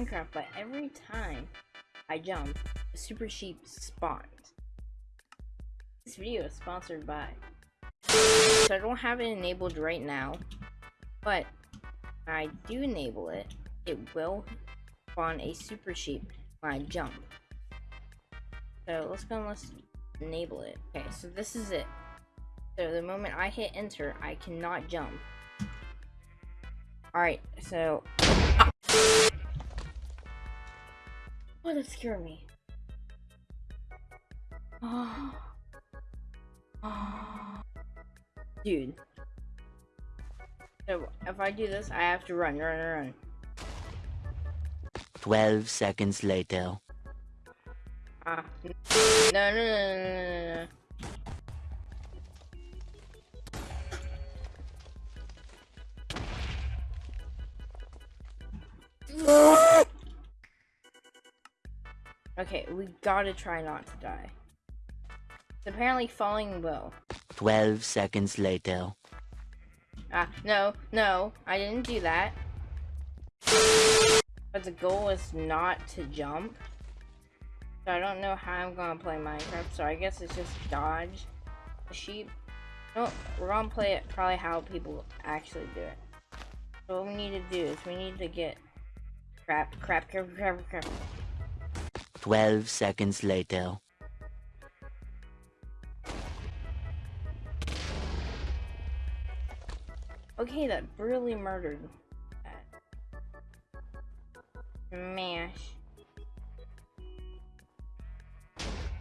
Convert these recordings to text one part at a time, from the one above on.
Minecraft, but every time I jump, a super sheep spawns. This video is sponsored by. So I don't have it enabled right now, but I do enable it. It will spawn a super sheep when I jump. So let's go and let's enable it. Okay, so this is it. So the moment I hit enter, I cannot jump. Alright, so... that scared me. Oh. Oh. Dude. So, if I do this, I have to run, run, run. 12 seconds later. Ah. No, no, no, no, no, no. Okay, we gotta try not to die. It's apparently falling low. 12 seconds later. Ah, no, no, I didn't do that. But the goal is not to jump. So I don't know how I'm gonna play Minecraft, so I guess it's just dodge the sheep. No, we're gonna play it probably how people actually do it. So what we need to do is we need to get crap, crap, crap, crap, crap. 12 seconds later. Okay, that really murdered that. Mash.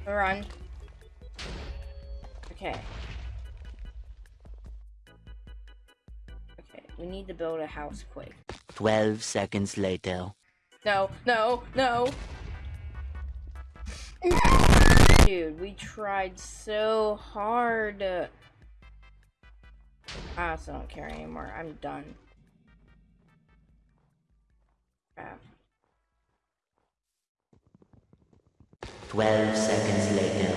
Run. Okay. Okay, we need to build a house quick. 12 seconds later. No, no, no! Dude, we tried so hard. I also don't care anymore. I'm done. Crap. 12 seconds later.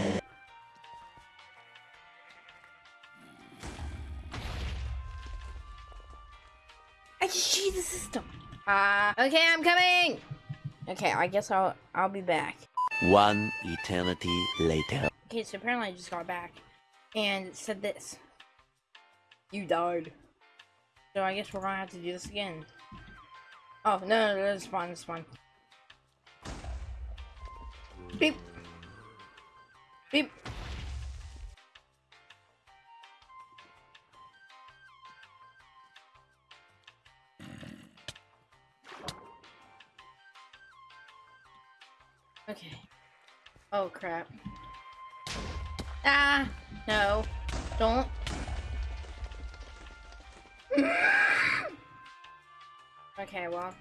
I just cheated the system. Uh, okay, I'm coming! Okay, I guess I'll I'll be back. One eternity later. Okay, so apparently I just got back and said this. You died. So I guess we're gonna have to do this again. Oh, no, no, no, it's fine, it's fine. Beep. Beep. Okay. Oh crap. Ah! No. Don't. okay, well.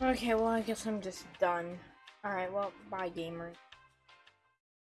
Okay, well, I guess I'm just done. Alright, well, bye, gamers.